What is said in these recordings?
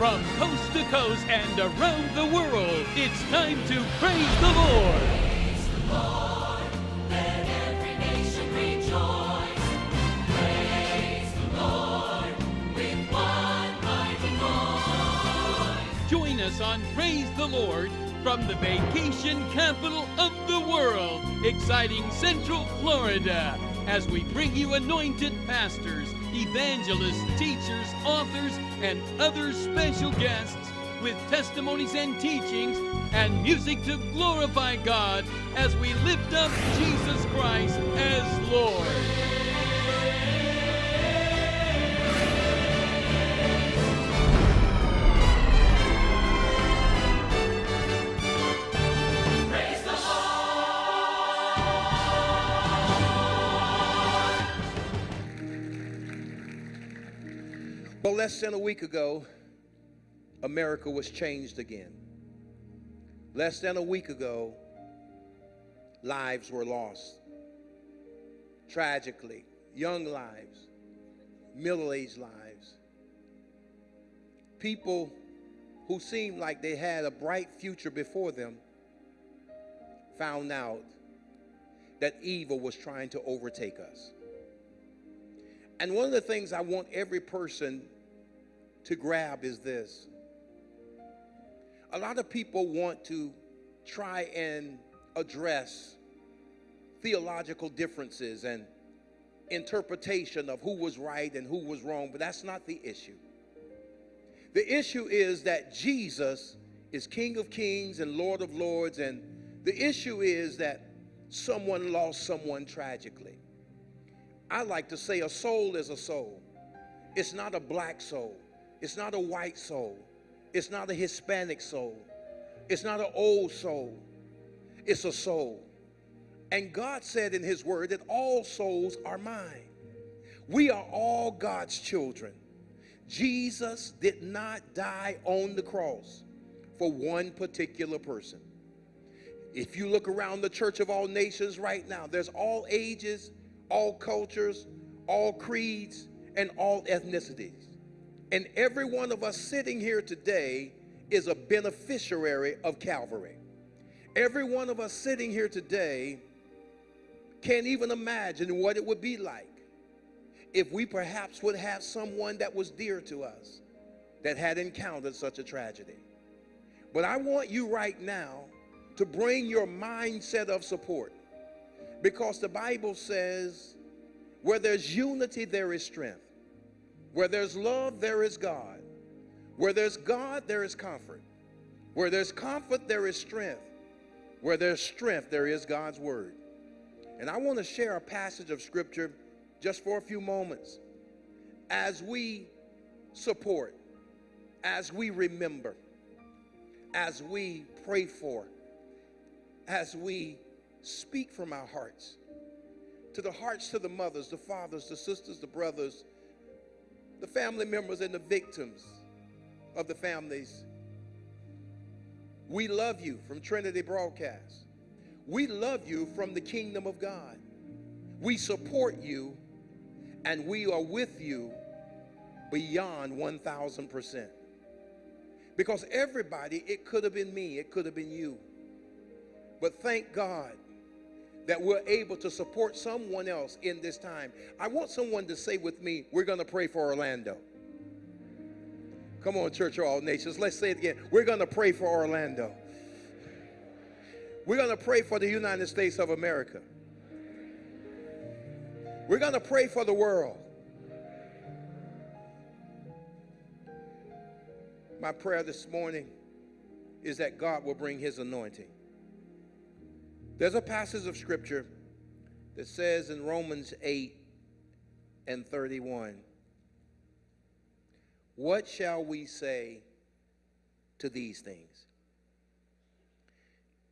From coast to coast and around the world, it's time to praise the Lord. Praise the Lord. Let every nation rejoice. Praise the Lord with one mighty voice. Join us on Praise the Lord from the vacation capital of the world, exciting Central Florida, as we bring you anointed pastors, evangelists, teachers, authors, and other special guests with testimonies and teachings and music to glorify God as we lift up Jesus Christ as Lord. Well, less than a week ago, America was changed again. Less than a week ago, lives were lost. Tragically, young lives, middle aged lives. People who seemed like they had a bright future before them found out that evil was trying to overtake us. And one of the things I want every person to grab is this. A lot of people want to try and address theological differences and interpretation of who was right and who was wrong, but that's not the issue. The issue is that Jesus is King of Kings and Lord of Lords, and the issue is that someone lost someone tragically. I like to say a soul is a soul. It's not a black soul. It's not a white soul. It's not a Hispanic soul. It's not an old soul. It's a soul. And God said in His Word that all souls are mine. We are all God's children. Jesus did not die on the cross for one particular person. If you look around the church of all nations right now, there's all ages, all cultures, all creeds, and all ethnicities. And every one of us sitting here today is a beneficiary of Calvary. Every one of us sitting here today can't even imagine what it would be like if we perhaps would have someone that was dear to us that had encountered such a tragedy. But I want you right now to bring your mindset of support because the Bible says, where there's unity, there is strength. Where there's love, there is God. Where there's God, there is comfort. Where there's comfort, there is strength. Where there's strength, there is God's word. And I want to share a passage of scripture just for a few moments as we support, as we remember, as we pray for, as we speak from our hearts to the hearts to the mothers, the fathers, the sisters, the brothers, the family members, and the victims of the families. We love you from Trinity Broadcast. We love you from the kingdom of God. We support you and we are with you beyond 1000%. Because everybody, it could have been me, it could have been you. But thank God that we're able to support someone else in this time. I want someone to say with me, we're going to pray for Orlando. Come on, Church of All Nations. Let's say it again. We're going to pray for Orlando. We're going to pray for the United States of America. We're going to pray for the world. My prayer this morning is that God will bring his anointing. There's a passage of scripture that says in Romans 8 and 31, What shall we say to these things?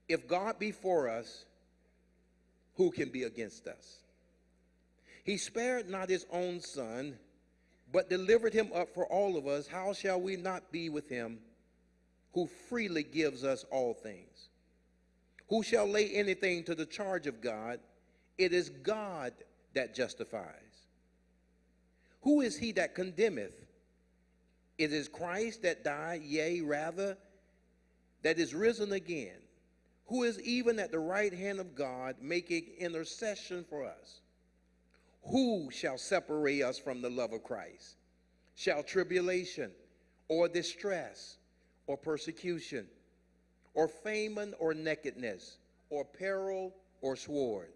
If God be for us, who can be against us? He spared not his own son, but delivered him up for all of us. How shall we not be with him who freely gives us all things? Who shall lay anything to the charge of God? It is God that justifies. Who is he that condemneth? It is Christ that died, yea, rather, that is risen again, who is even at the right hand of God, making intercession for us. Who shall separate us from the love of Christ? Shall tribulation, or distress, or persecution, or famine, or nakedness, or peril, or sword?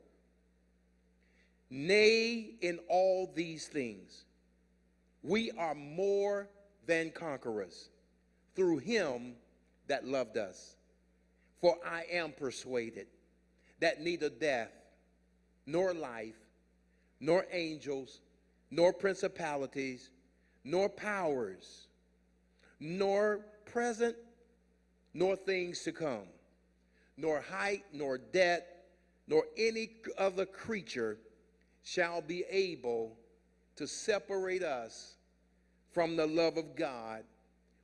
Nay, in all these things, we are more than conquerors through him that loved us. For I am persuaded that neither death, nor life, nor angels, nor principalities, nor powers, nor present, nor things to come, nor height, nor depth, nor any other creature shall be able to separate us from the love of God,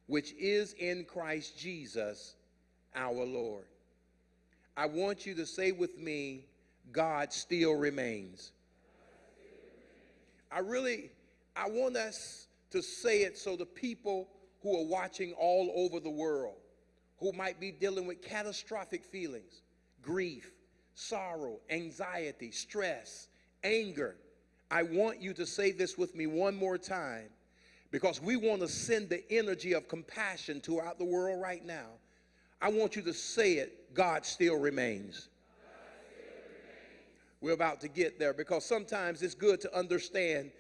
which is in Christ Jesus our Lord. I want you to say with me, God still remains. I really, I want us to say it so the people who are watching all over the world, who might be dealing with catastrophic feelings, grief, sorrow, anxiety, stress, anger, I want you to say this with me one more time because we want to send the energy of compassion throughout the world right now. I want you to say it God still remains. We're about to get there because sometimes it's good to understand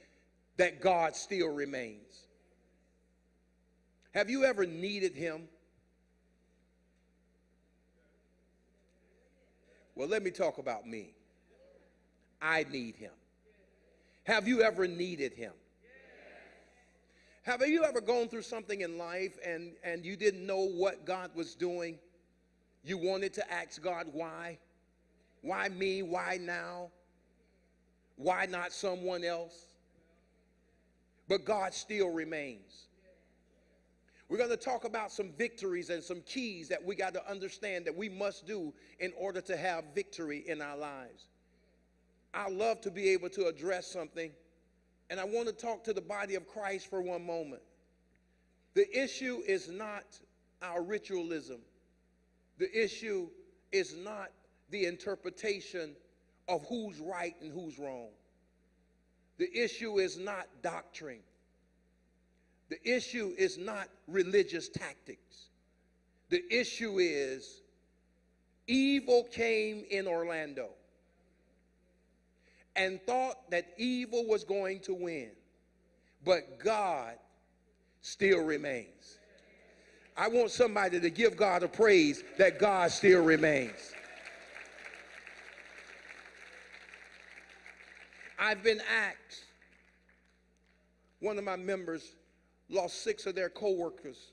that God still remains. Have you ever needed Him? Well, let me talk about me. I need Him. Have you ever needed Him? Have you ever gone through something in life and, and you didn't know what God was doing? You wanted to ask God why? Why me? Why now? Why not someone else? But God still remains. We're going to talk about some victories and some keys that we got to understand that we must do in order to have victory in our lives. I love to be able to address something, and I want to talk to the body of Christ for one moment. The issue is not our ritualism, the issue is not the interpretation of who's right and who's wrong. The issue is not doctrine. The issue is not religious tactics. The issue is evil came in Orlando and thought that evil was going to win, but God still remains. I want somebody to give God a praise that God still remains. I've been asked, one of my members lost six of their co-workers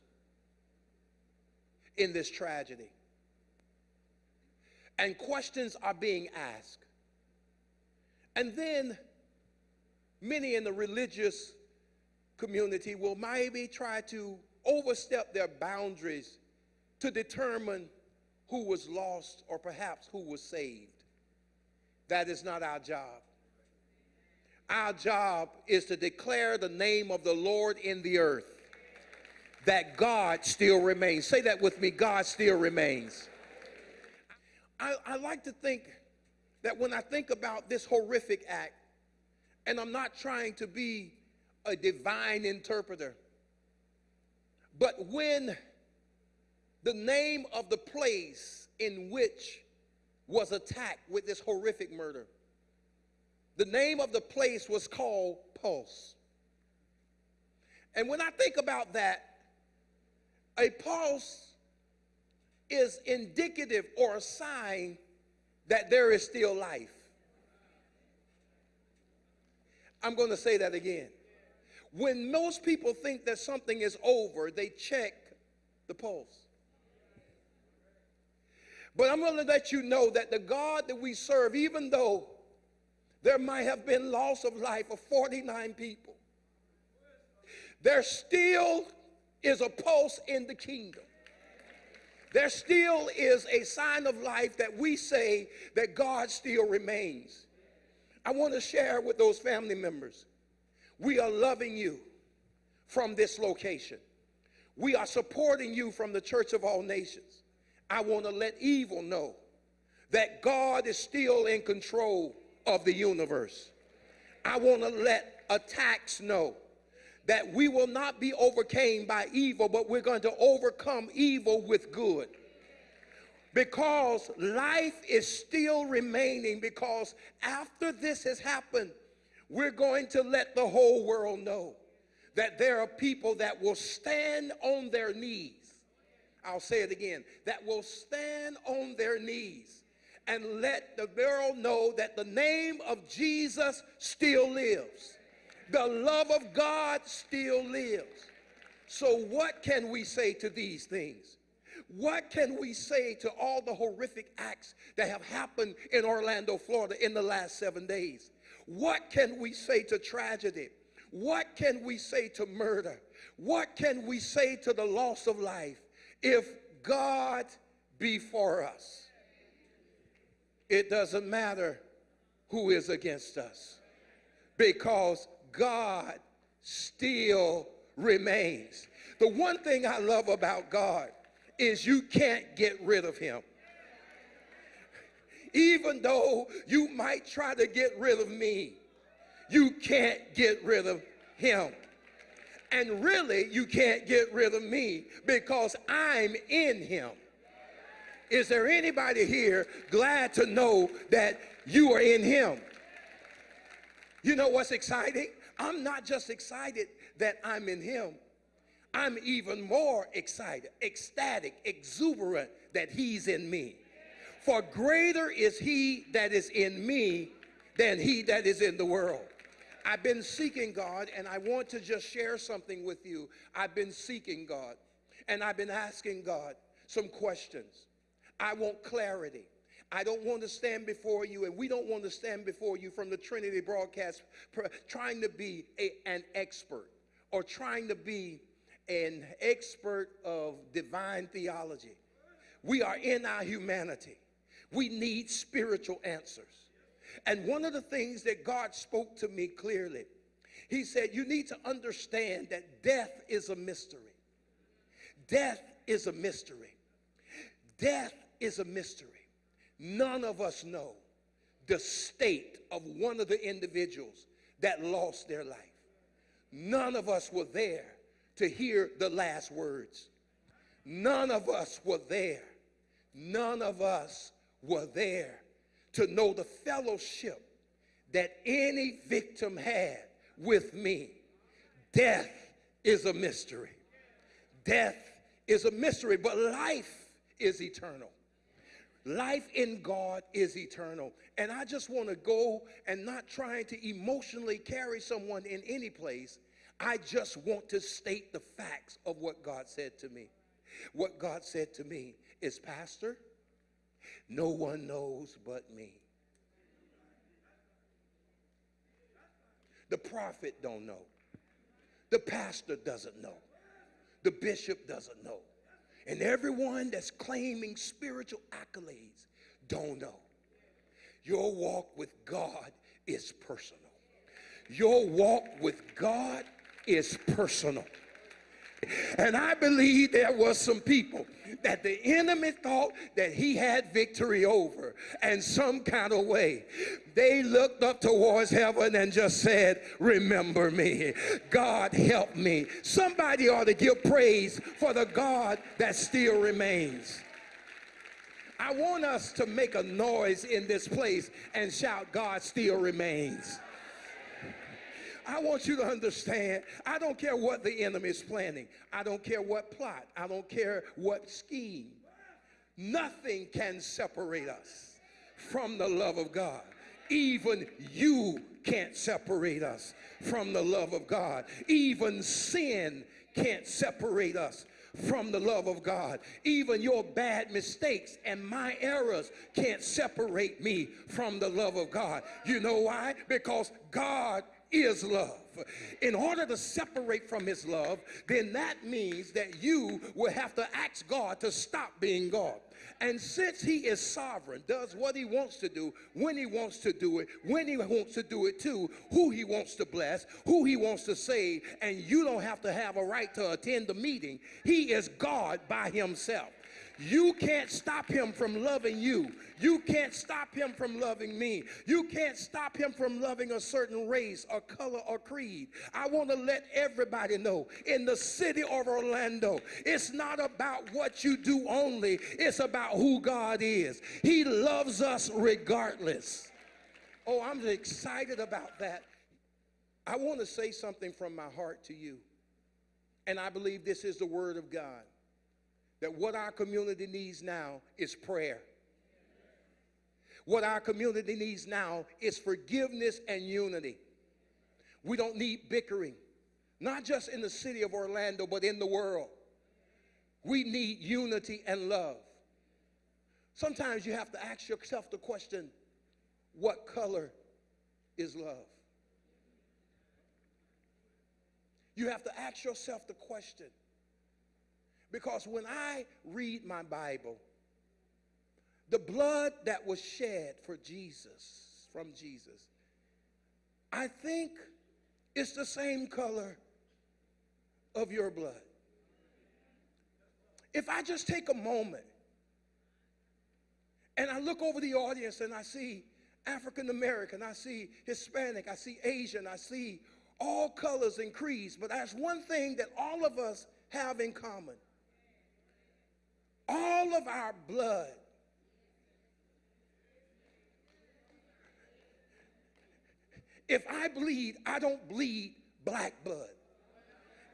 in this tragedy. And questions are being asked. And then many in the religious community will maybe try to overstep their boundaries to determine who was lost or perhaps who was saved. That is not our job. Our job is to declare the name of the Lord in the earth. That God still remains. Say that with me God still remains. I, I like to think that when I think about this horrific act, and I'm not trying to be a divine interpreter, but when the name of the place in which was attacked with this horrific murder the name of the place was called Pulse. And when I think about that, a pulse is indicative or a sign that there is still life. I'm going to say that again. When most people think that something is over, they check the pulse. But I'm going to let you know that the God that we serve, even though there might have been loss of life of 49 people. There still is a pulse in the kingdom. There still is a sign of life that we say that God still remains. I want to share with those family members. We are loving you from this location. we are supporting you from the Church of All Nations. I want to let evil know that God is still in control of the universe. I want to let attacks know that we will not be overcame by evil, but we're going to overcome evil with good. Because life is still remaining, because after this has happened, we're going to let the whole world know that there are people that will stand on their knees. I'll say it again that will stand on their knees and let the world know that the name of Jesus still lives. The love of God still lives. So, what can we say to these things? What can we say to all the horrific acts that have happened in Orlando, Florida in the last seven days? What can we say to tragedy? What can we say to murder? What can we say to the loss of life if God be for us? It doesn't matter who is against us because God still remains. The one thing I love about God is you can't get rid of him. Even though you might try to get rid of me, you can't get rid of him. And really, you can't get rid of me because I'm in him. Is there anybody here glad to know that you are in him? You know what's exciting? I'm not just excited that I'm in him. I'm even more excited, ecstatic, exuberant that he's in me. For greater is he that is in me than he that is in the world. I've been seeking God, and I want to just share something with you. I've been seeking God, and I've been asking God some questions. I want clarity. I don't want to stand before you, and we don't want to stand before you from the Trinity broadcast trying to be a, an expert or trying to be an expert of divine theology. We are in our humanity. We need spiritual answers. And one of the things that God spoke to me clearly, He said, You need to understand that death is a mystery. Death is a mystery. Death is a mystery. None of us know the state of one of the individuals that lost their life. None of us were there to hear the last words. None of us were there. None of us were there to know the fellowship that any victim had with me. Death is a mystery. Death is a mystery, but life is eternal. Life in God is eternal. And I just want to go and not trying to emotionally carry someone in any place. I just want to state the facts of what God said to me. What God said to me is, Pastor, no one knows but me. The prophet don't know. The pastor doesn't know. The bishop doesn't know. And everyone that's claiming spiritual accolades don't know. Your walk with God is personal. Your walk with God is personal. And I believe there was some people that the enemy thought that he had victory over. And some kind of way, they looked up towards heaven and just said, Remember me. God help me. Somebody ought to give praise for the God that still remains. I want us to make a noise in this place and shout, God still remains. I want you to understand, I don't care what the enemy is planning. I don't care what plot. I don't care what scheme. Nothing can separate us from the love of God. Even you can't separate us from the love of God. Even sin can't separate us from the love of God. Even your bad mistakes and my errors can't separate me from the love of God. You know why? Because God is love. In order to separate from his love, then that means that you will have to ask God to stop being God. And since he is sovereign, does what he wants to do, when he wants to do it, when he wants to do it to, who he wants to bless, who he wants to save, and you don't have to have a right to attend the meeting, he is God by himself. You can't stop him from loving you. You can't stop him from loving me. You can't stop him from loving a certain race or color or creed. I want to let everybody know in the city of Orlando, it's not about what you do only, it's about who God is. He loves us regardless. Oh, I'm excited about that. I want to say something from my heart to you. And I believe this is the word of God that what our community needs now is prayer. What our community needs now is forgiveness and unity. We don't need bickering, not just in the city of Orlando, but in the world. We need unity and love. Sometimes you have to ask yourself the question what color is love? You have to ask yourself the question because when I read my Bible, the blood that was shed for Jesus, from Jesus, I think it's the same color of your blood. If I just take a moment and I look over the audience and I see African American, I see Hispanic, I see Asian, I see all colors and creeds, but there's one thing that all of us have in common. All of our blood If I bleed, I don't bleed black blood.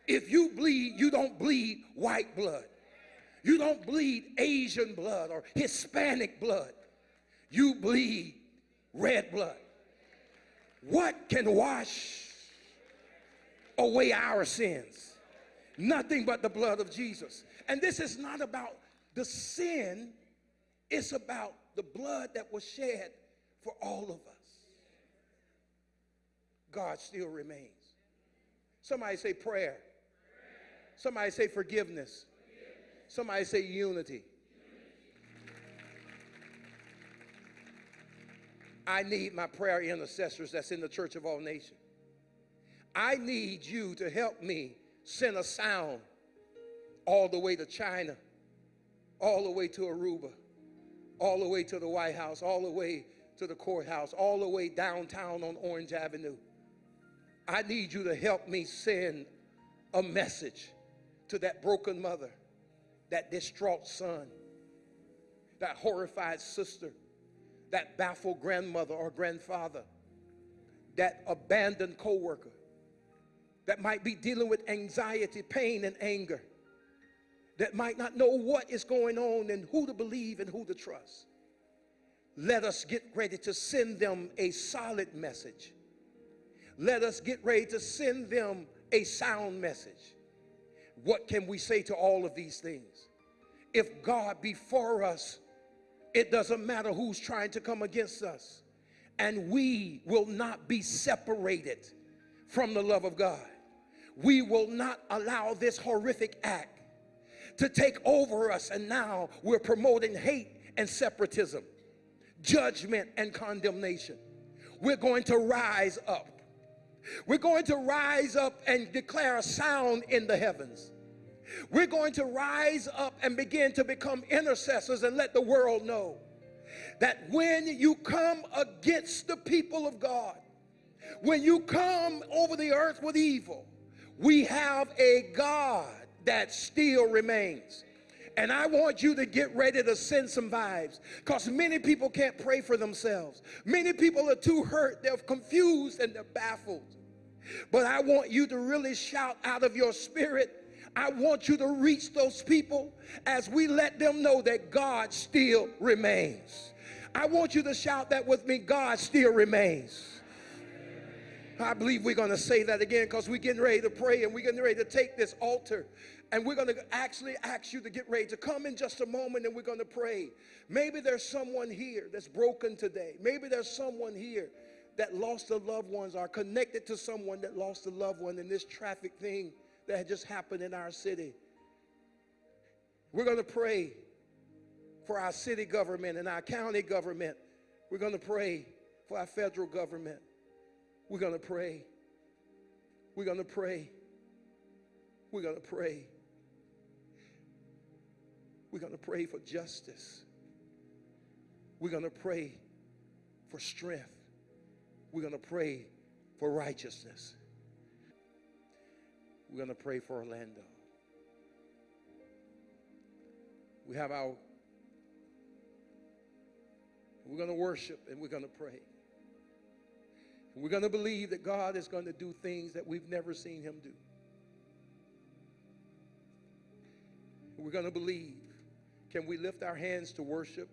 If you bleed, you don't bleed white blood. You don't bleed Asian blood or Hispanic blood. You bleed red blood. What can wash away our sins? Nothing but the blood of Jesus. And this is not about the sin, it's about the blood that was shed for all of us. God still remains. Somebody say prayer. Somebody say forgiveness. Somebody say unity. I need my prayer intercessors that's in the church of all nations. I need you to help me send a sound all the way to China, all the way to Aruba, all the way to the White House, all the way to the courthouse, all the way downtown on Orange Avenue. I need you to help me send a message to that broken mother, that distraught son, that horrified sister, that baffled grandmother or grandfather, that abandoned coworker, that might be dealing with anxiety, pain, and anger, that might not know what is going on and who to believe and who to trust. Let us get ready to send them a solid message let us get ready to send them a sound message. What can we say to all of these things? If God be for us, it doesn't matter who's trying to come against us. And we will not be separated from the love of God. We will not allow this horrific act to take over us. And now we're promoting hate and separatism, judgment and condemnation. We're going to rise up we're going to rise up and declare a sound in the heavens. We're going to rise up and begin to become intercessors and let the world know that when you come against the people of God, when you come over the earth with evil, we have a God that still remains. And I want you to get ready to send some vibes because many people can't pray for themselves. Many people are too hurt, they're confused, and they're baffled. But I want you to really shout out of your spirit. I want you to reach those people as we let them know that God still remains. I want you to shout that with me God still remains. I believe we're going to say that again because we're getting ready to pray and we're getting ready to take this altar and we're going to actually ask you to get ready to come in just a moment and we're going to pray. Maybe there's someone here that's broken today. Maybe there's someone here that lost their loved ones are connected to someone that lost a loved one in this traffic thing that had just happened in our city. We're going to pray for our city government and our county government. We're going to pray for our federal government. We're going to pray. We're going to pray. We're going to pray. We're going to pray for justice. We're going to pray for strength. We're going to pray for righteousness. We're going to pray for Orlando. We have our, we're going to worship and we're going to pray. We're going to believe that God is going to do things that we've never seen him do. We're going to believe. Can we lift our hands to worship?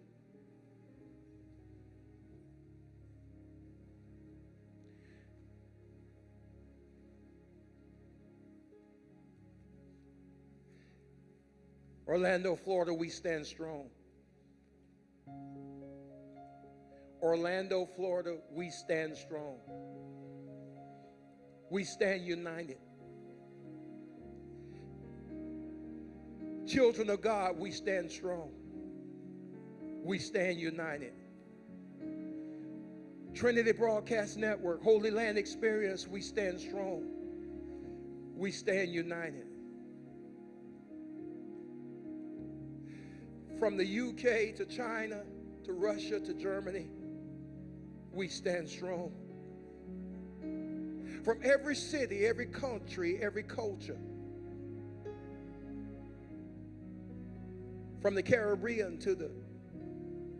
Orlando, Florida, we stand strong. Orlando, Florida, we stand strong. We stand united. Children of God, we stand strong. We stand united. Trinity Broadcast Network, Holy Land Experience, we stand strong. We stand united. From the UK to China to Russia to Germany, we stand strong. From every city, every country, every culture, from the Caribbean to the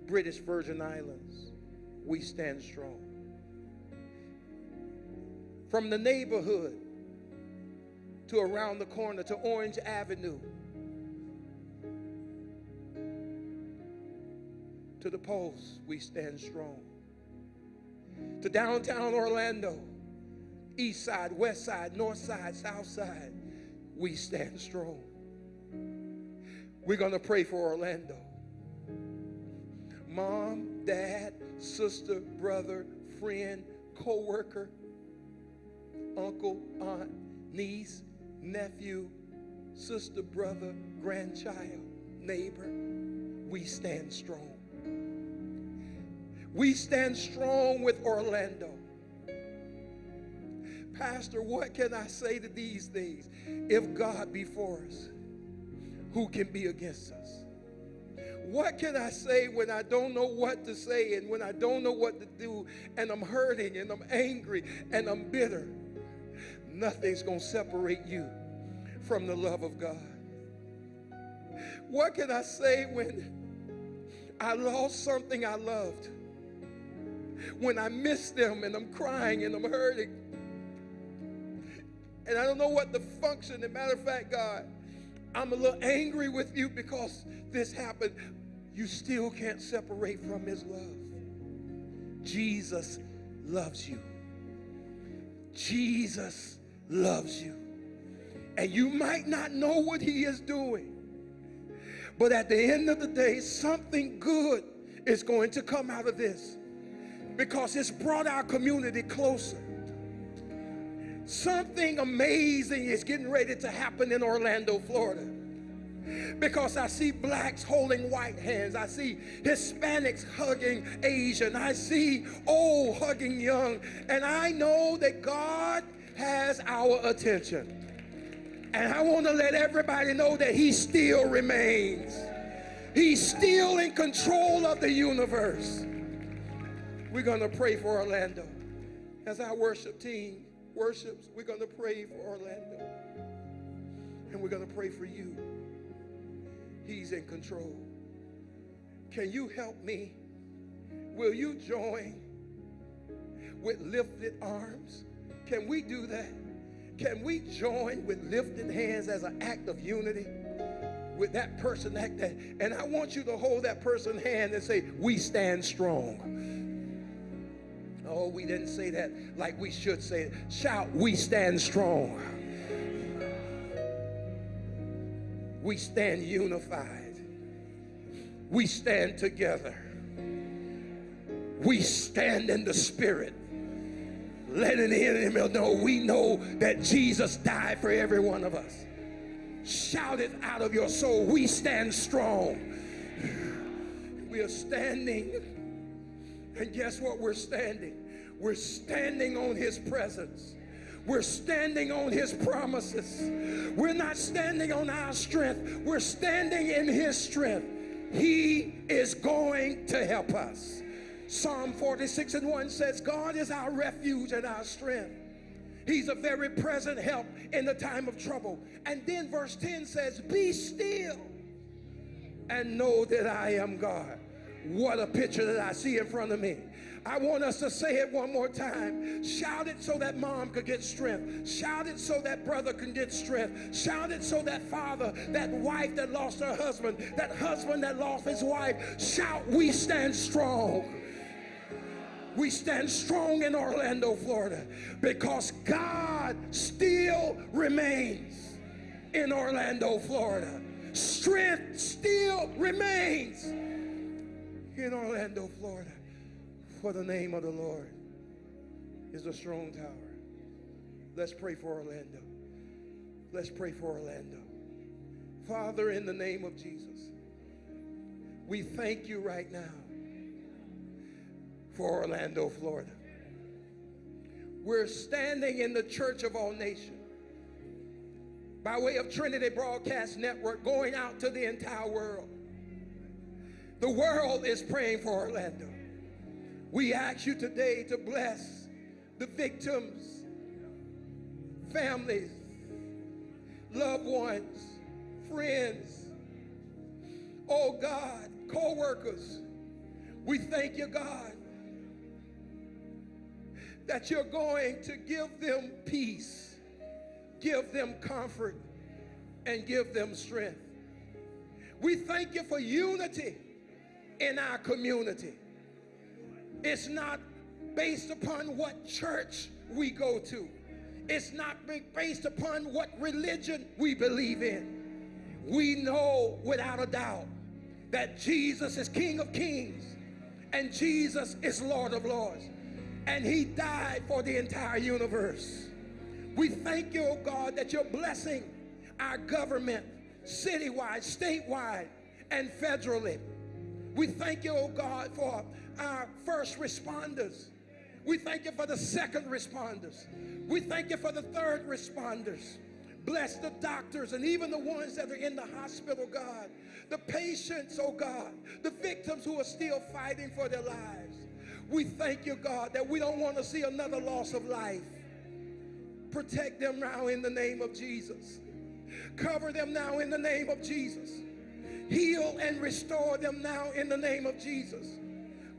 British Virgin Islands, we stand strong. From the neighborhood to around the corner to Orange Avenue to the Pulse, we stand strong. To downtown Orlando, east side, west side, north side, south side, we stand strong. We're going to pray for Orlando. Mom, dad, sister, brother, friend, co worker, uncle, aunt, niece, nephew, sister, brother, grandchild, neighbor, we stand strong. We stand strong with Orlando. Pastor, what can I say to these things? If God be for us, who can be against us? What can I say when I don't know what to say and when I don't know what to do and I'm hurting and I'm angry and I'm bitter? Nothing's going to separate you from the love of God. What can I say when I lost something I loved? When I miss them and I'm crying and I'm hurting? And I don't know what the function. As a matter of fact, God, I'm a little angry with you because this happened. You still can't separate from his love. Jesus loves you. Jesus loves you. And you might not know what he is doing. But at the end of the day, something good is going to come out of this because it's brought our community closer. Something amazing is getting ready to happen in Orlando, Florida. Because I see blacks holding white hands. I see Hispanics hugging Asian. I see old hugging young. And I know that God has our attention. And I want to let everybody know that He still remains. He's still in control of the universe. We're going to pray for Orlando. As our worship team worships, we're going to pray for Orlando. And we're going to pray for you. He's in control. Can you help me? Will you join with lifted arms? Can we do that? Can we join with lifted hands as an act of unity? With that person, that, and I want you to hold that person's hand and say, We stand strong. Oh, we didn't say that like we should say it. Shout, we stand strong. We stand unified. We stand together. We stand in the spirit. letting the enemy know we know that Jesus died for every one of us. Shout it out of your soul. We stand strong. We are standing. And guess what? We're standing. We're standing on his presence. We're standing on his promises. We're not standing on our strength. We're standing in his strength. He is going to help us. Psalm 46 and 1 says, God is our refuge and our strength. He's a very present help in the time of trouble. And then verse 10 says, Be still and know that I am God. What a picture that I see in front of me. I want us to say it one more time. Shout it so that mom could get strength. Shout it so that brother can get strength. Shout it so that father, that wife that lost her husband, that husband that lost his wife. Shout, we stand strong. We stand strong in Orlando, Florida, because God still remains in Orlando, Florida. Strength still remains in Orlando, Florida. For the name of the Lord is a strong tower. Let's pray for Orlando. Let's pray for Orlando. Father, in the name of Jesus, we thank you right now for Orlando, Florida. We're standing in the church of all nations by way of Trinity Broadcast Network going out to the entire world. The world is praying for Orlando. We ask you today to bless the victims, families, loved ones, friends, oh God, co workers. We thank you, God, that you're going to give them peace, give them comfort, and give them strength. We thank you for unity in our community. It's not based upon what church we go to. It's not based upon what religion we believe in. We know without a doubt that Jesus is King of Kings and Jesus is Lord of Lords. And he died for the entire universe. We thank you, oh God, that you're blessing our government citywide, statewide, and federally. We thank you, oh God, for our first responders. We thank you for the second responders. We thank you for the third responders. Bless the doctors and even the ones that are in the hospital, God. The patients, oh God. The victims who are still fighting for their lives. We thank you, God, that we don't want to see another loss of life. Protect them now in the name of Jesus. Cover them now in the name of Jesus. Heal and restore them now in the name of Jesus.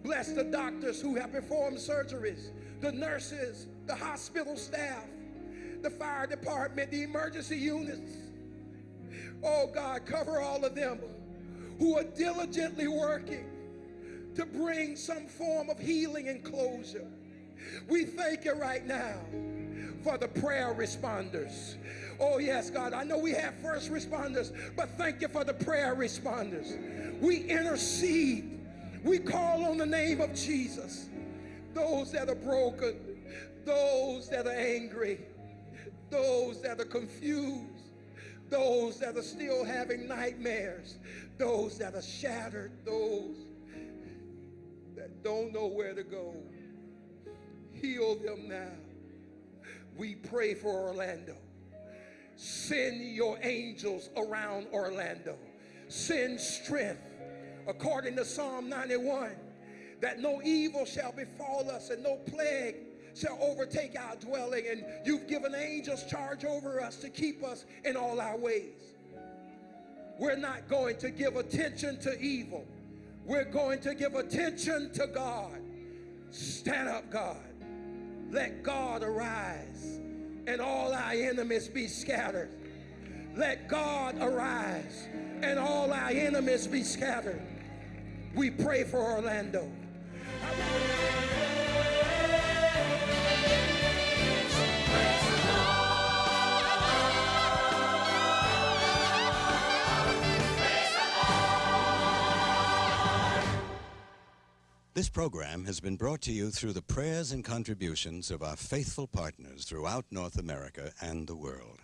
Bless the doctors who have performed surgeries, the nurses, the hospital staff, the fire department, the emergency units. Oh God, cover all of them who are diligently working to bring some form of healing and closure. We thank you right now for the prayer responders. Oh, yes, God. I know we have first responders, but thank you for the prayer responders. We intercede we call on the name of Jesus. Those that are broken, those that are angry, those that are confused, those that are still having nightmares, those that are shattered, those that don't know where to go. Heal them now. We pray for Orlando. Send your angels around Orlando. Send strength according to Psalm 91, that no evil shall befall us and no plague shall overtake our dwelling. And you've given angels charge over us to keep us in all our ways. We're not going to give attention to evil. We're going to give attention to God. Stand up, God. Let God arise and all our enemies be scattered. Let God arise and all our enemies be scattered. We pray for Orlando. This program has been brought to you through the prayers and contributions of our faithful partners throughout North America and the world.